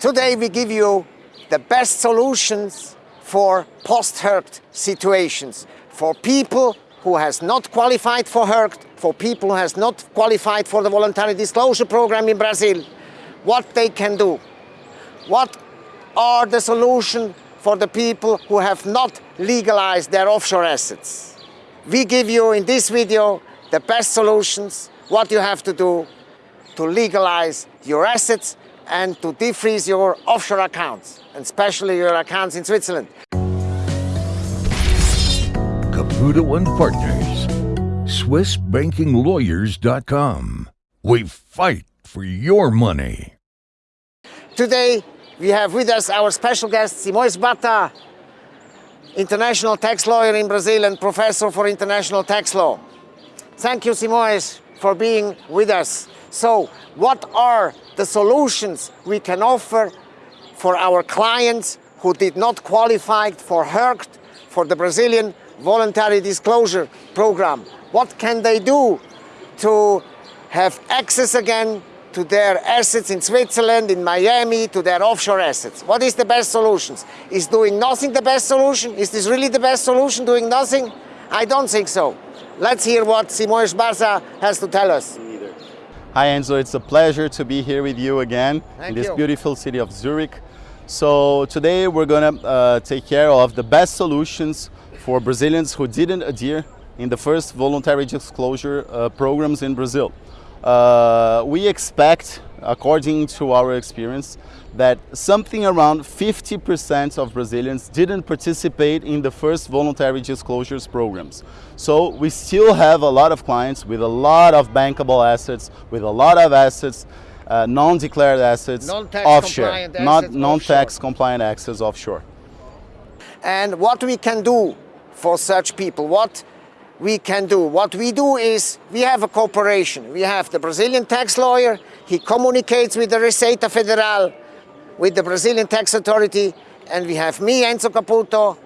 Today we give you the best solutions for post-RERCT situations, for people who has not qualified for RERCT, for people who has not qualified for the voluntary disclosure program in Brazil, what they can do. What are the solutions for the people who have not legalized their offshore assets? We give you in this video the best solutions, what you have to do to legalize your assets and to defreeze your offshore accounts, and especially your accounts in Switzerland. Caputo and Partners. SwissBankingLawyers.com. We fight for your money. Today we have with us our special guest Simões Bata, international tax lawyer in Brazil and professor for international tax law. Thank you Simões for being with us. So what are the solutions we can offer for our clients who did not qualify for RERCT, for the Brazilian voluntary disclosure program? What can they do to have access again to their assets in Switzerland, in Miami, to their offshore assets. What is the best solution? Is doing nothing the best solution? Is this really the best solution, doing nothing? I don't think so. Let's hear what Simões Barça has to tell us. Hi Enzo, it's a pleasure to be here with you again Thank in this you. beautiful city of Zurich. So today we're gonna uh, take care of the best solutions for Brazilians who didn't adhere in the first voluntary disclosure uh, programs in Brazil. Uh, we expect, according to our experience, that something around 50% of Brazilians didn't participate in the first voluntary disclosures programs. So we still have a lot of clients with a lot of bankable assets, with a lot of assets, uh, non-declared assets Non-tax offshore, not non-tax compliant assets offshore. and what we can do for such people, what we can do. What we do is we have a cooperation. We have the Brazilian tax lawyer, he communicates with the Receita Federal, with the Brazilian tax authority, and we have me, Enzo Caputo,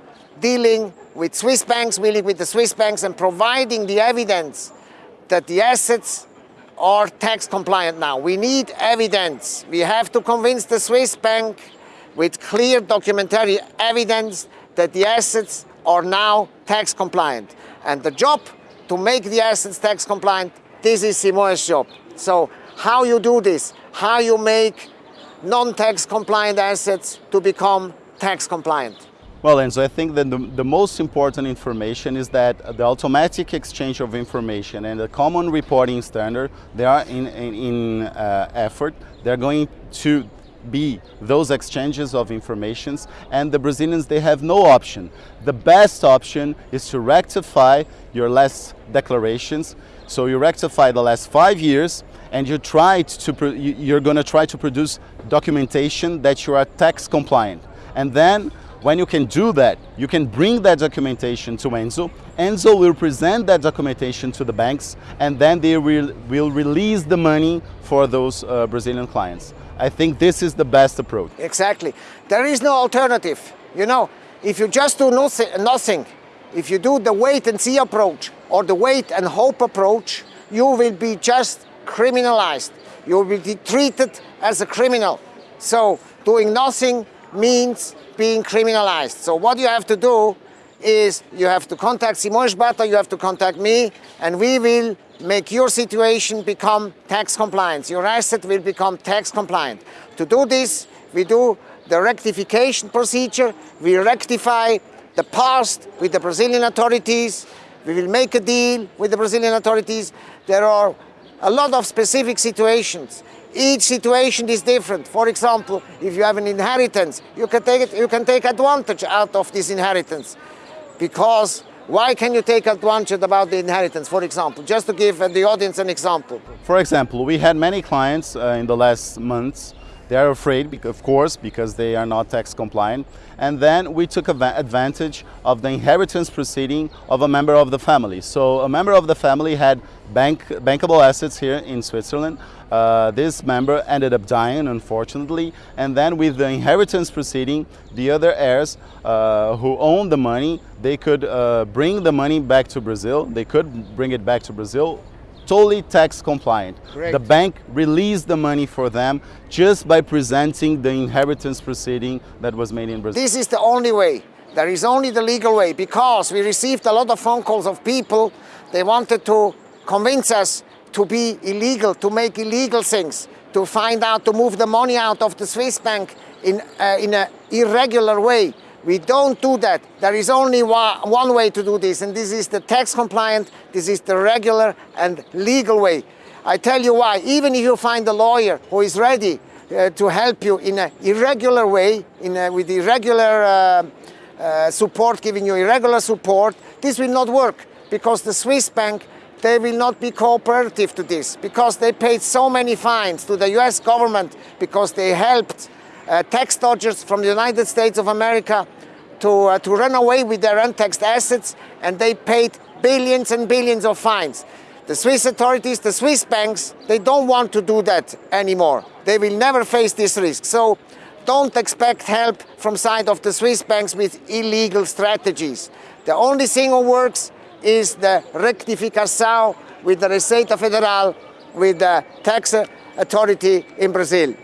dealing with Swiss banks, dealing with the Swiss banks and providing the evidence that the assets are tax compliant now. We need evidence. We have to convince the Swiss bank with clear documentary evidence that the assets are now tax compliant. And the job to make the assets tax compliant, this is Simões' job. So how you do this, how you make non-tax compliant assets to become tax compliant. Well, Enzo, I think that the, the most important information is that the automatic exchange of information and the common reporting standard, they are in, in, in uh, effort. They're going to be those exchanges of informations and the Brazilians, they have no option. The best option is to rectify your last declarations. So you rectify the last five years and you try to, you're going to try to produce documentation that you are tax compliant. And then when you can do that, you can bring that documentation to Enzo. Enzo will present that documentation to the banks and then they will, will release the money for those uh, Brazilian clients. I think this is the best approach. Exactly. There is no alternative. You know, if you just do nothi- nothing, if you do the wait and see approach or the wait and hope approach, you will be just criminalized. You will be treated as a criminal. So doing nothing means being criminalized. So what you have to do is you have to contact Simões Bata, you have to contact me, and we will make your situation become tax compliant. Your asset will become tax compliant. To do this, we do the rectification procedure. We rectify the past with the Brazilian authorities. We will make a deal with the Brazilian authorities. There are a lot of specific situations. Each situation is different. For example, if you have an inheritance, you can take it, you can take advantage out of this inheritance. Because why can you take advantage about the inheritance, for example? Just to give the audience an example. For example, we had many clients uh, in the last months. They are afraid, of course, because they are not tax compliant. And then we took advantage of the inheritance proceeding of a member of the family. So a member of the family had bank, bankable assets here in Switzerland. Uh, this member ended up dying, unfortunately. And then with the inheritance proceeding, the other heirs uh, who owned the money, they could uh, bring the money back to Brazil. They could bring it back to Brazil totally tax compliant. The bank released the money for them just by presenting the inheritance proceeding that was made in Brazil. This is the only way. There is only the legal way because we received a lot of phone calls of people. They wanted to convince us to be illegal, to make illegal things, to find out, to move the money out of the Swiss bank in, uh, in an irregular way. We don't do that. There is only one, way to do this, and this is the tax compliant, this is the regular and legal way. I tell you why, even if you find a lawyer who is ready uh, to help you in an irregular way, in a, with irregular uh, uh, support, giving you irregular support, this will not work because the Swiss bank, they will not be cooperative to this because they paid so many fines to the US government because they helped uh, tax dodgers from the United States of America to, uh, to run away with their untaxed assets and they paid billions and billions of fines. The Swiss authorities, the Swiss banks, they don't want to do that anymore. They will never face this risk. So don't expect help from side of the Swiss banks with illegal strategies. The only thing who works is the rectificação with the Receita Federal, with the tax authority in Brazil.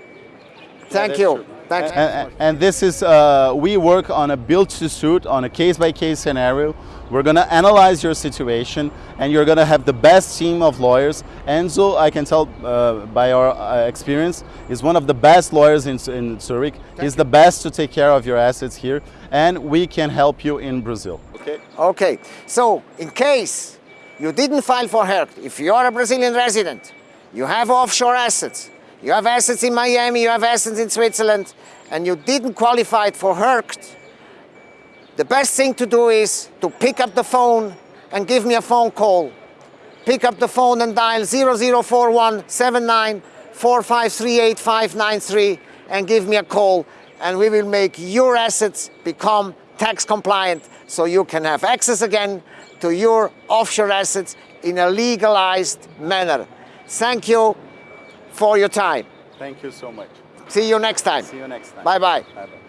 Thank that's you. true. Thanks. And, and- and this is, uh, we work on a build to suit, on a case by case scenario. We're gonna analyze your situation and you're gonna have the best team of lawyers. Enzo, I can tell uh, by our uh, experience, is one of the best lawyers in, in Zurich. He's the best to take care of your assets here and we can help you in Brazil. Okay? Okay, so in case you didn't file for HERC, if you are a Brazilian resident, you have offshore assets, you have assets in Miami, you have assets in Switzerland, and you didn't qualify for HERC, the best thing to do is to pick up the phone and give me a phone call. Pick up the phone and dial 0041 79 4538593 and give me a call and we will make your assets become tax compliant so you can have access again to your offshore assets in a legalized manner. Thank you for your time. Thank you so much. See you next time. See you next time. Bye bye. Bye-bye.